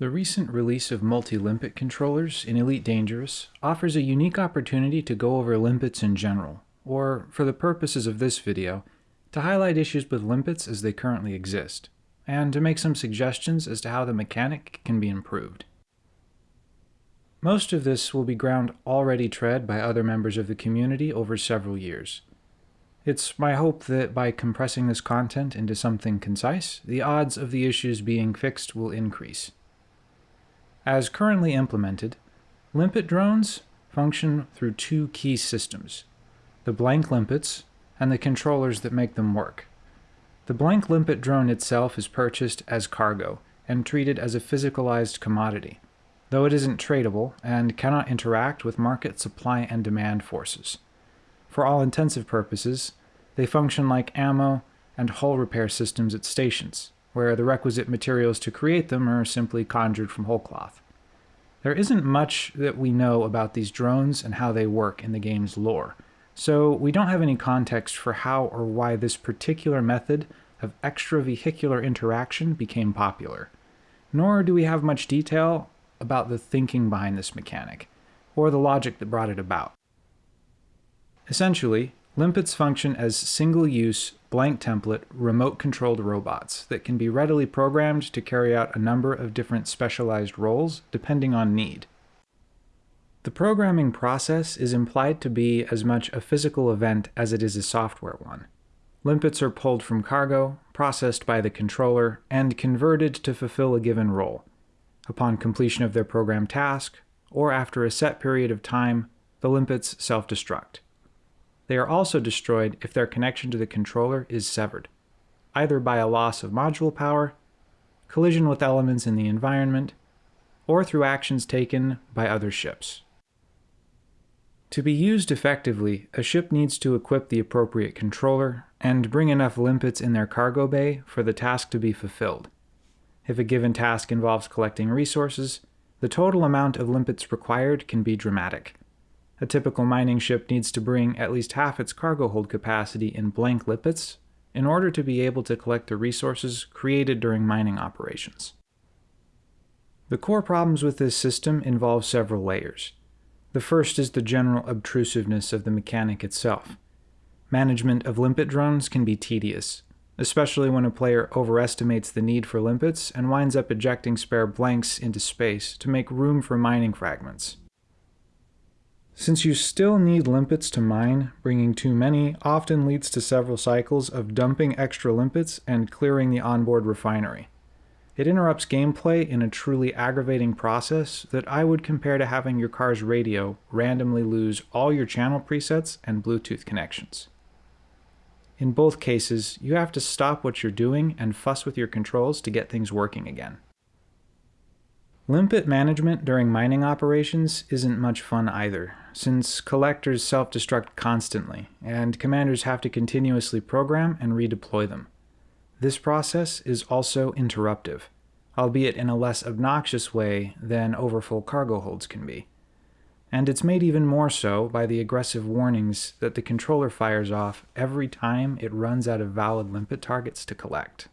The recent release of multi-limpet controllers in Elite Dangerous offers a unique opportunity to go over limpets in general, or, for the purposes of this video, to highlight issues with limpets as they currently exist, and to make some suggestions as to how the mechanic can be improved. Most of this will be ground already tread by other members of the community over several years. It's my hope that by compressing this content into something concise, the odds of the issues being fixed will increase. As currently implemented, limpet drones function through two key systems, the blank limpets and the controllers that make them work. The blank limpet drone itself is purchased as cargo and treated as a physicalized commodity, though it isn't tradable and cannot interact with market supply and demand forces. For all intensive purposes, they function like ammo and hull repair systems at stations, where the requisite materials to create them are simply conjured from whole cloth. There isn't much that we know about these drones and how they work in the game's lore, so we don't have any context for how or why this particular method of extravehicular interaction became popular. Nor do we have much detail about the thinking behind this mechanic, or the logic that brought it about. Essentially, Limpets function as single-use, blank template, remote-controlled robots that can be readily programmed to carry out a number of different specialized roles depending on need. The programming process is implied to be as much a physical event as it is a software one. Limpets are pulled from cargo, processed by the controller, and converted to fulfill a given role. Upon completion of their programmed task, or after a set period of time, the limpets self-destruct. They are also destroyed if their connection to the controller is severed, either by a loss of module power, collision with elements in the environment, or through actions taken by other ships. To be used effectively, a ship needs to equip the appropriate controller and bring enough limpets in their cargo bay for the task to be fulfilled. If a given task involves collecting resources, the total amount of limpets required can be dramatic. A typical mining ship needs to bring at least half its cargo hold capacity in blank limpets in order to be able to collect the resources created during mining operations. The core problems with this system involve several layers. The first is the general obtrusiveness of the mechanic itself. Management of limpet drones can be tedious, especially when a player overestimates the need for limpets and winds up ejecting spare blanks into space to make room for mining fragments. Since you still need limpets to mine, bringing too many often leads to several cycles of dumping extra limpets and clearing the onboard refinery. It interrupts gameplay in a truly aggravating process that I would compare to having your car's radio randomly lose all your channel presets and Bluetooth connections. In both cases, you have to stop what you're doing and fuss with your controls to get things working again. Limpet management during mining operations isn't much fun either, since collectors self-destruct constantly, and commanders have to continuously program and redeploy them. This process is also interruptive, albeit in a less obnoxious way than overfull cargo holds can be. And it's made even more so by the aggressive warnings that the controller fires off every time it runs out of valid limpet targets to collect.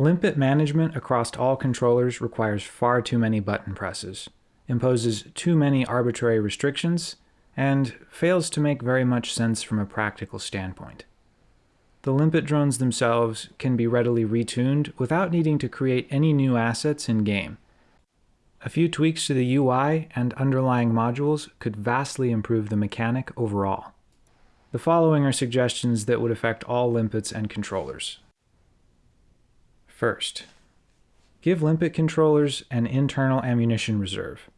Limpet management across all controllers requires far too many button presses, imposes too many arbitrary restrictions, and fails to make very much sense from a practical standpoint. The limpet drones themselves can be readily retuned without needing to create any new assets in-game. A few tweaks to the UI and underlying modules could vastly improve the mechanic overall. The following are suggestions that would affect all limpets and controllers. First, give limpet controllers an internal ammunition reserve,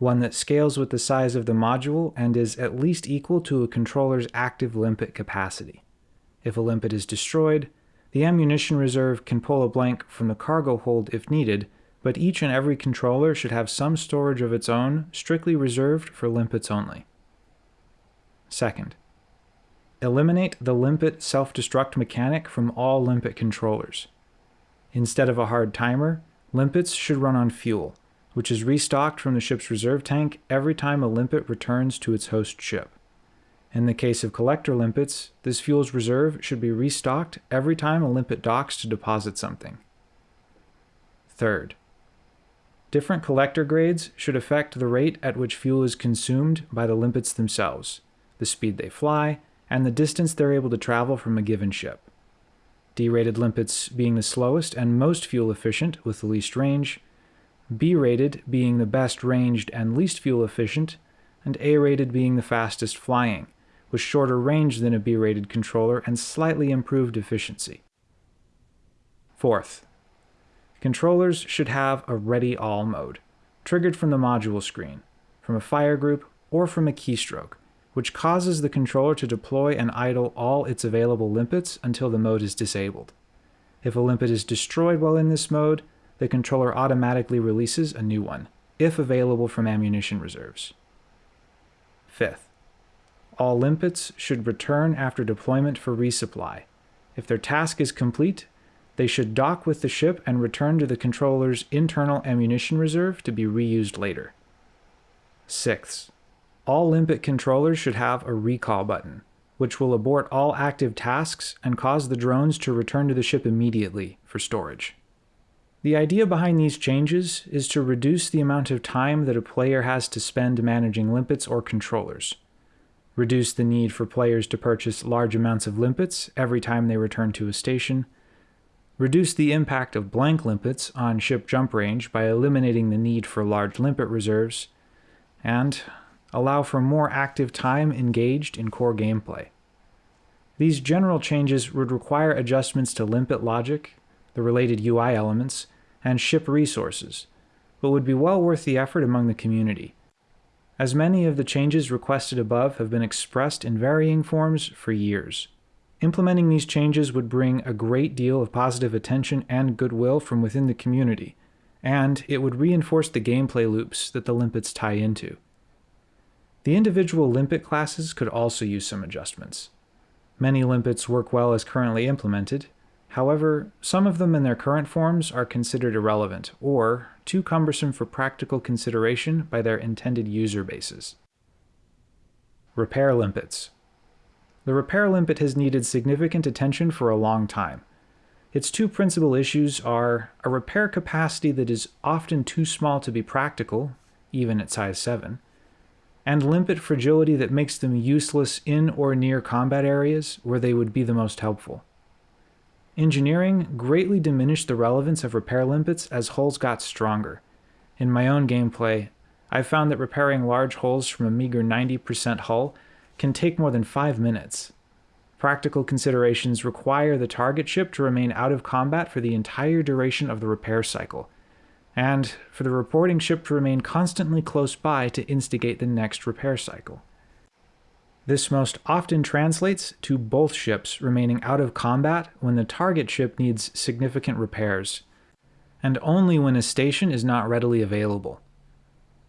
one that scales with the size of the module and is at least equal to a controller's active limpet capacity. If a limpet is destroyed, the ammunition reserve can pull a blank from the cargo hold if needed, but each and every controller should have some storage of its own strictly reserved for limpets only. Second, eliminate the limpet self-destruct mechanic from all limpet controllers. Instead of a hard timer, limpets should run on fuel, which is restocked from the ship's reserve tank every time a limpet returns to its host ship. In the case of collector limpets, this fuel's reserve should be restocked every time a limpet docks to deposit something. Third, Different collector grades should affect the rate at which fuel is consumed by the limpets themselves, the speed they fly, and the distance they're able to travel from a given ship. D-rated limpets being the slowest and most fuel efficient with the least range, B-rated being the best ranged and least fuel efficient, and A-rated being the fastest flying, with shorter range than a B-rated controller and slightly improved efficiency. Fourth, controllers should have a Ready All mode, triggered from the module screen, from a fire group, or from a keystroke, which causes the controller to deploy and idle all its available limpets until the mode is disabled. If a limpet is destroyed while in this mode, the controller automatically releases a new one, if available from ammunition reserves. Fifth, all limpets should return after deployment for resupply. If their task is complete, they should dock with the ship and return to the controller's internal ammunition reserve to be reused later. Sixth, all limpet controllers should have a recall button, which will abort all active tasks and cause the drones to return to the ship immediately for storage. The idea behind these changes is to reduce the amount of time that a player has to spend managing limpets or controllers, reduce the need for players to purchase large amounts of limpets every time they return to a station, reduce the impact of blank limpets on ship jump range by eliminating the need for large limpet reserves, and allow for more active time engaged in core gameplay. These general changes would require adjustments to limpet logic the related UI elements, and ship resources, but would be well worth the effort among the community, as many of the changes requested above have been expressed in varying forms for years. Implementing these changes would bring a great deal of positive attention and goodwill from within the community, and it would reinforce the gameplay loops that the limpets tie into. The individual limpet classes could also use some adjustments. Many limpets work well as currently implemented, However, some of them in their current forms are considered irrelevant, or too cumbersome for practical consideration by their intended user bases. Repair limpets. The repair limpet has needed significant attention for a long time. Its two principal issues are a repair capacity that is often too small to be practical, even at size 7, and limpet fragility that makes them useless in or near combat areas where they would be the most helpful. Engineering greatly diminished the relevance of repair limpets as hulls got stronger. In my own gameplay, I've found that repairing large hulls from a meager 90% hull can take more than 5 minutes. Practical considerations require the target ship to remain out of combat for the entire duration of the repair cycle, and for the reporting ship to remain constantly close by to instigate the next repair cycle. This most often translates to both ships remaining out of combat when the target ship needs significant repairs, and only when a station is not readily available.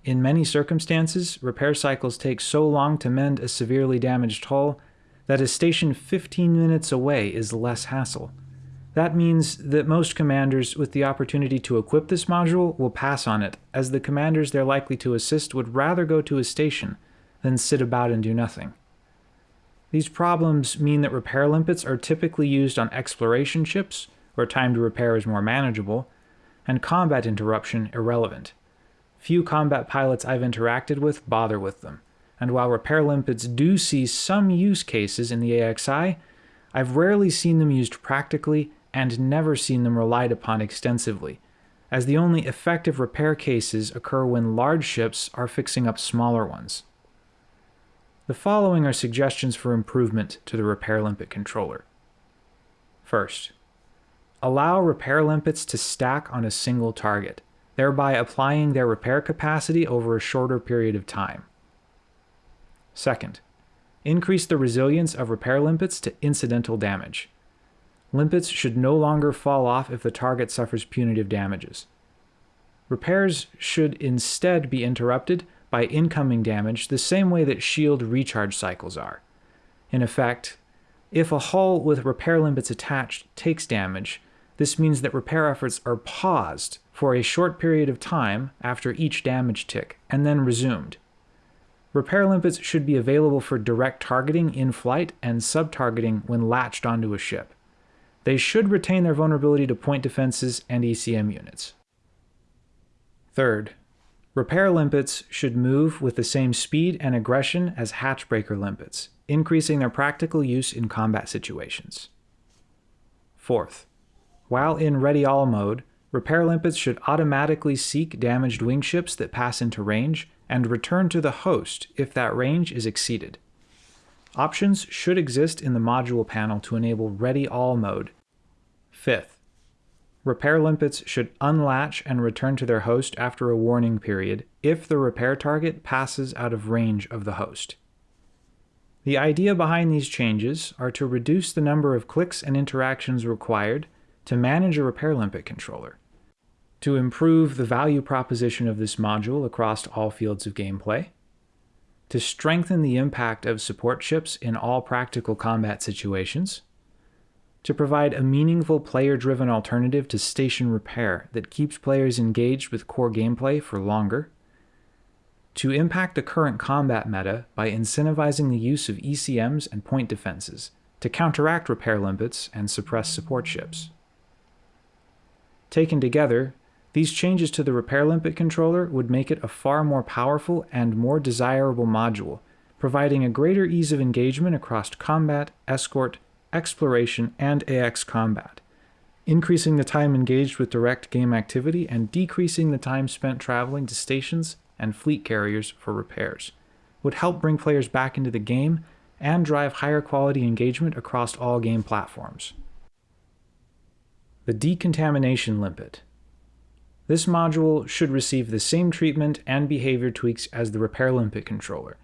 In many circumstances, repair cycles take so long to mend a severely damaged hull that a station 15 minutes away is less hassle. That means that most commanders with the opportunity to equip this module will pass on it, as the commanders they're likely to assist would rather go to a station than sit about and do nothing. These problems mean that repair limpets are typically used on exploration ships, where time to repair is more manageable, and combat interruption irrelevant. Few combat pilots I've interacted with bother with them, and while repair limpets do see some use cases in the AXI, I've rarely seen them used practically and never seen them relied upon extensively, as the only effective repair cases occur when large ships are fixing up smaller ones. The following are suggestions for improvement to the repair limpet controller. First, allow repair limpets to stack on a single target, thereby applying their repair capacity over a shorter period of time. Second, increase the resilience of repair limpets to incidental damage. Limpets should no longer fall off if the target suffers punitive damages. Repairs should instead be interrupted by incoming damage the same way that shield recharge cycles are. In effect, if a hull with repair limpets attached takes damage, this means that repair efforts are paused for a short period of time after each damage tick, and then resumed. Repair limpets should be available for direct targeting in flight and sub-targeting when latched onto a ship. They should retain their vulnerability to point defenses and ECM units. Third, repair limpets should move with the same speed and aggression as hatchbreaker limpets, increasing their practical use in combat situations. Fourth, while in Ready All mode, repair limpets should automatically seek damaged wing ships that pass into range and return to the host if that range is exceeded. Options should exist in the module panel to enable Ready All mode. Fifth, repair limpets should unlatch and return to their host after a warning period if the repair target passes out of range of the host. The idea behind these changes are to reduce the number of clicks and interactions required to manage a repair limpet controller, to improve the value proposition of this module across all fields of gameplay, to strengthen the impact of support ships in all practical combat situations, to provide a meaningful player-driven alternative to station repair that keeps players engaged with core gameplay for longer, to impact the current combat meta by incentivizing the use of ECMs and point defenses to counteract repair limpets and suppress support ships. Taken together, these changes to the repair limpet controller would make it a far more powerful and more desirable module, providing a greater ease of engagement across combat, escort, exploration, and AX combat, increasing the time engaged with direct game activity and decreasing the time spent traveling to stations and fleet carriers for repairs, would help bring players back into the game and drive higher quality engagement across all game platforms. The Decontamination Limpet This module should receive the same treatment and behavior tweaks as the Repair Limpet controller,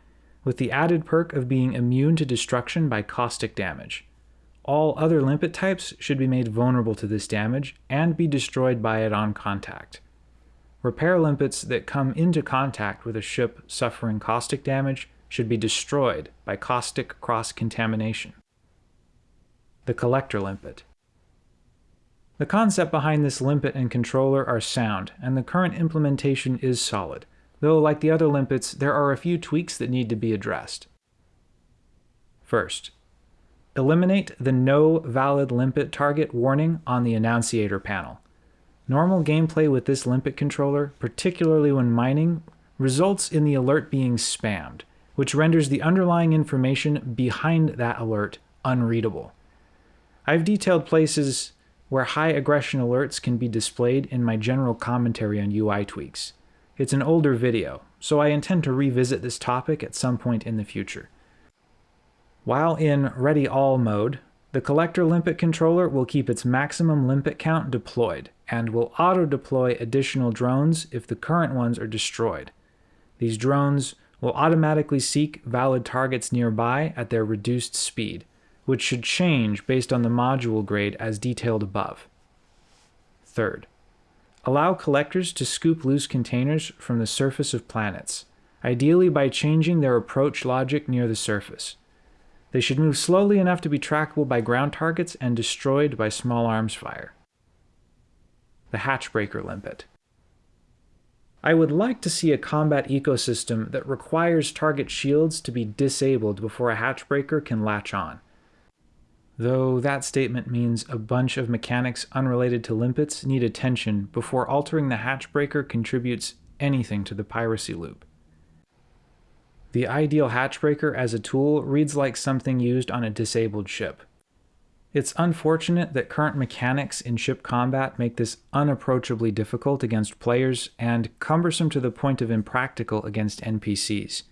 with the added perk of being immune to destruction by caustic damage. All other limpet types should be made vulnerable to this damage and be destroyed by it on contact. Repair limpets that come into contact with a ship suffering caustic damage should be destroyed by caustic cross-contamination. The Collector Limpet The concept behind this limpet and controller are sound, and the current implementation is solid, though like the other limpets, there are a few tweaks that need to be addressed. First, eliminate the No Valid Limpet Target warning on the Annunciator panel. Normal gameplay with this limpet controller, particularly when mining, results in the alert being spammed, which renders the underlying information behind that alert unreadable. I've detailed places where high aggression alerts can be displayed in my general commentary on UI tweaks. It's an older video, so I intend to revisit this topic at some point in the future. While in Ready All mode, the Collector Limpet controller will keep its maximum limpet count deployed, and will auto-deploy additional drones if the current ones are destroyed. These drones will automatically seek valid targets nearby at their reduced speed, which should change based on the module grade as detailed above. Third, allow collectors to scoop loose containers from the surface of planets, ideally by changing their approach logic near the surface. They should move slowly enough to be trackable by ground targets and destroyed by small arms fire. The Hatchbreaker Limpet. I would like to see a combat ecosystem that requires target shields to be disabled before a hatchbreaker can latch on. Though that statement means a bunch of mechanics unrelated to limpets need attention before altering the hatchbreaker contributes anything to the piracy loop. The ideal hatchbreaker as a tool reads like something used on a disabled ship. It's unfortunate that current mechanics in ship combat make this unapproachably difficult against players and cumbersome to the point of impractical against NPCs.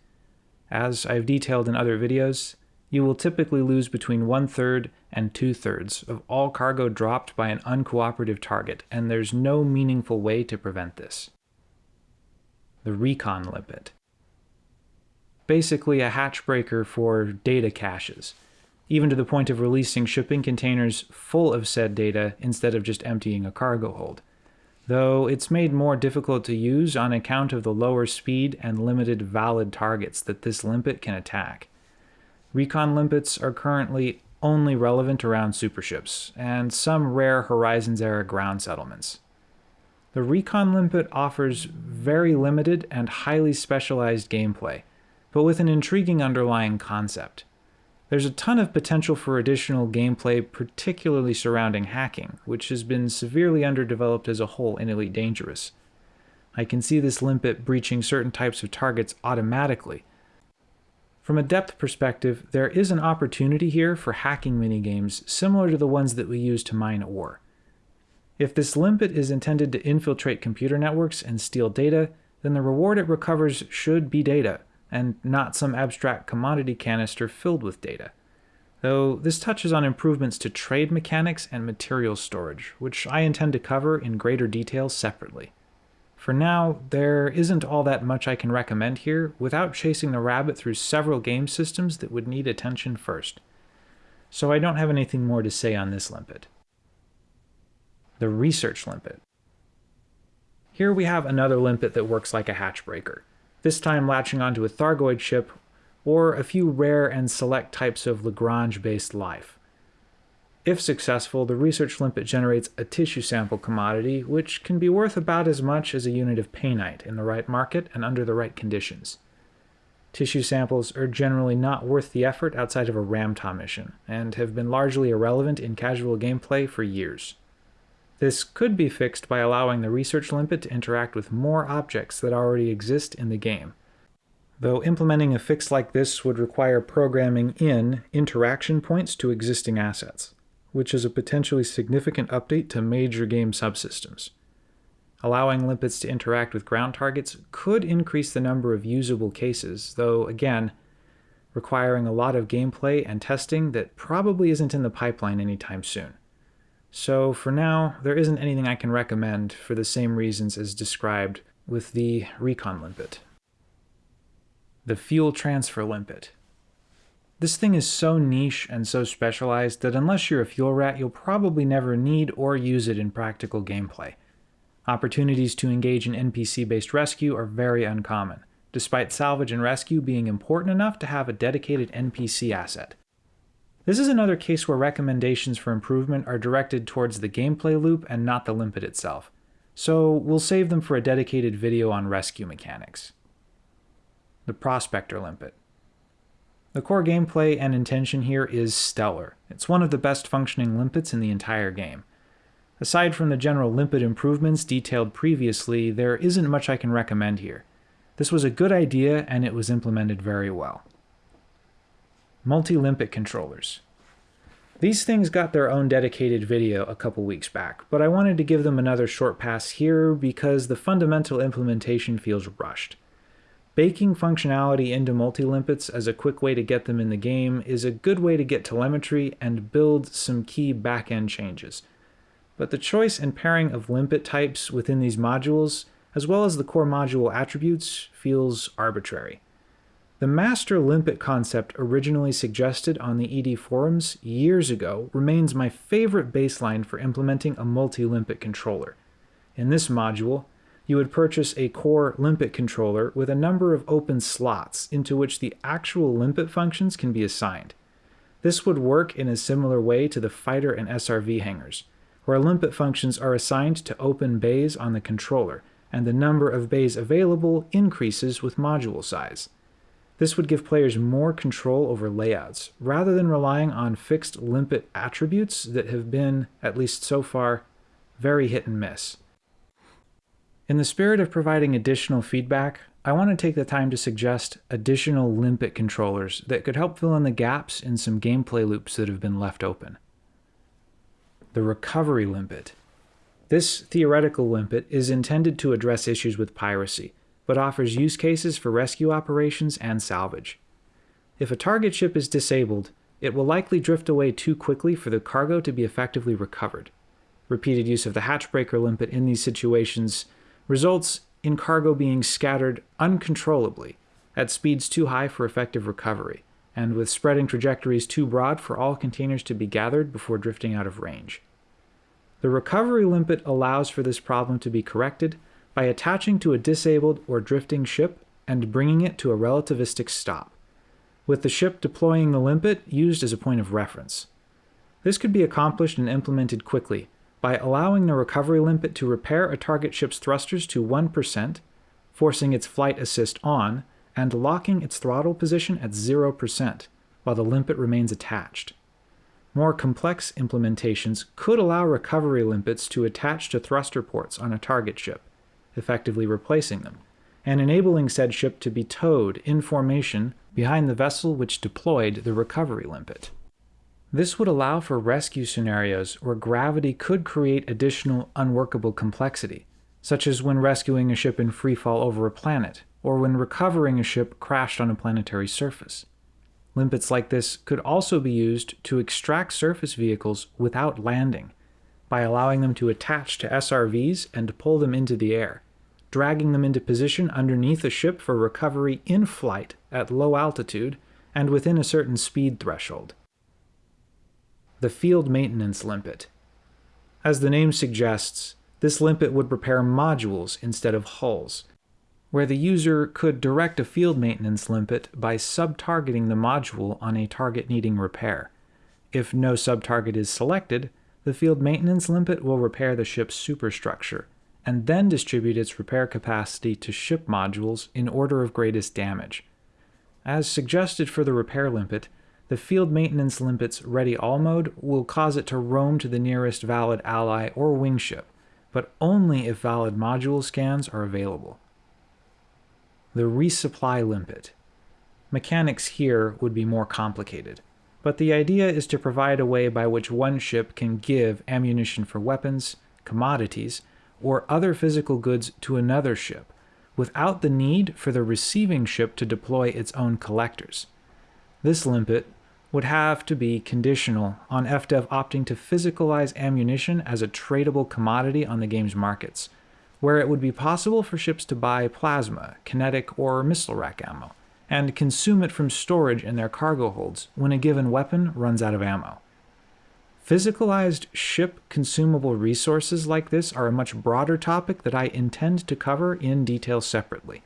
As I've detailed in other videos, you will typically lose between one-third and two-thirds of all cargo dropped by an uncooperative target, and there's no meaningful way to prevent this. The Recon Limpet basically a hatchbreaker for data caches, even to the point of releasing shipping containers full of said data instead of just emptying a cargo hold, though it's made more difficult to use on account of the lower speed and limited valid targets that this limpet can attack. Recon limpets are currently only relevant around superships, and some rare Horizons-era ground settlements. The Recon Limpet offers very limited and highly specialized gameplay, but with an intriguing underlying concept. There's a ton of potential for additional gameplay, particularly surrounding hacking, which has been severely underdeveloped as a whole in Elite Dangerous. I can see this limpet breaching certain types of targets automatically. From a depth perspective, there is an opportunity here for hacking minigames similar to the ones that we use to mine ore. If this limpet is intended to infiltrate computer networks and steal data, then the reward it recovers should be data, and not some abstract commodity canister filled with data. Though this touches on improvements to trade mechanics and material storage, which I intend to cover in greater detail separately. For now, there isn't all that much I can recommend here without chasing the rabbit through several game systems that would need attention first. So I don't have anything more to say on this limpet the research limpet. Here we have another limpet that works like a hatch breaker, this time latching onto a Thargoid ship or a few rare and select types of Lagrange-based life. If successful, the research limpet generates a tissue sample commodity, which can be worth about as much as a unit of painite in the right market and under the right conditions. Tissue samples are generally not worth the effort outside of a Ram Tah mission, and have been largely irrelevant in casual gameplay for years. This could be fixed by allowing the research limpet to interact with more objects that already exist in the game. Though implementing a fix like this would require programming in interaction points to existing assets, which is a potentially significant update to major game subsystems. Allowing limpets to interact with ground targets could increase the number of usable cases, though again, requiring a lot of gameplay and testing that probably isn't in the pipeline anytime soon. So for now, there isn't anything I can recommend for the same reasons as described with the Recon Limpet. The Fuel Transfer Limpet. This thing is so niche and so specialized that unless you're a fuel rat, you'll probably never need or use it in practical gameplay. Opportunities to engage in NPC-based rescue are very uncommon, despite salvage and rescue being important enough to have a dedicated NPC asset. This is another case where recommendations for improvement are directed towards the gameplay loop and not the limpet itself, so we'll save them for a dedicated video on rescue mechanics. The Prospector Limpet. The core gameplay and intention here is stellar. It's one of the best functioning limpets in the entire game. Aside from the general limpet improvements detailed previously, there isn't much I can recommend here. This was a good idea and it was implemented very well multi-limpet controllers. These things got their own dedicated video a couple weeks back, but I wanted to give them another short pass here because the fundamental implementation feels rushed. Baking functionality into multi-limpets as a quick way to get them in the game is a good way to get telemetry and build some key back-end changes. But the choice and pairing of limpet types within these modules, as well as the core module attributes, feels arbitrary. The master limpet concept originally suggested on the ED forums years ago remains my favorite baseline for implementing a multi-limpet controller. In this module, you would purchase a core limpet controller with a number of open slots into which the actual limpet functions can be assigned. This would work in a similar way to the fighter and SRV hangars, where limpet functions are assigned to open bays on the controller, and the number of bays available increases with module size. This would give players more control over layouts, rather than relying on fixed limpet attributes that have been, at least so far, very hit and miss. In the spirit of providing additional feedback, I want to take the time to suggest additional limpet controllers that could help fill in the gaps in some gameplay loops that have been left open. The Recovery Limpet. This theoretical limpet is intended to address issues with piracy, but offers use cases for rescue operations and salvage. If a target ship is disabled, it will likely drift away too quickly for the cargo to be effectively recovered. Repeated use of the hatchbreaker limpet in these situations results in cargo being scattered uncontrollably at speeds too high for effective recovery, and with spreading trajectories too broad for all containers to be gathered before drifting out of range. The recovery limpet allows for this problem to be corrected by attaching to a disabled or drifting ship and bringing it to a relativistic stop, with the ship deploying the limpet used as a point of reference. This could be accomplished and implemented quickly by allowing the recovery limpet to repair a target ship's thrusters to 1%, forcing its flight assist on, and locking its throttle position at 0%, while the limpet remains attached. More complex implementations could allow recovery limpets to attach to thruster ports on a target ship, effectively replacing them, and enabling said ship to be towed in formation behind the vessel which deployed the recovery limpet. This would allow for rescue scenarios where gravity could create additional unworkable complexity, such as when rescuing a ship in freefall over a planet, or when recovering a ship crashed on a planetary surface. Limpets like this could also be used to extract surface vehicles without landing, by allowing them to attach to SRVs and pull them into the air, dragging them into position underneath a ship for recovery in flight at low altitude and within a certain speed threshold. The Field Maintenance Limpet. As the name suggests, this limpet would repair modules instead of hulls, where the user could direct a field maintenance limpet by sub-targeting the module on a target needing repair. If no sub-target is selected, the field maintenance limpet will repair the ship's superstructure, and then distribute its repair capacity to ship modules in order of greatest damage. As suggested for the repair limpet, the field maintenance limpet's ready all mode will cause it to roam to the nearest valid ally or wingship, but only if valid module scans are available the resupply limpet. Mechanics here would be more complicated, but the idea is to provide a way by which one ship can give ammunition for weapons, commodities, or other physical goods to another ship, without the need for the receiving ship to deploy its own collectors. This limpet would have to be conditional on FDev opting to physicalize ammunition as a tradable commodity on the game's markets, where it would be possible for ships to buy plasma, kinetic, or missile rack ammo, and consume it from storage in their cargo holds when a given weapon runs out of ammo. Physicalized ship consumable resources like this are a much broader topic that I intend to cover in detail separately,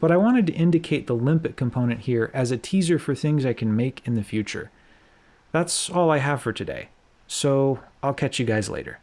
but I wanted to indicate the limpet component here as a teaser for things I can make in the future. That's all I have for today, so I'll catch you guys later.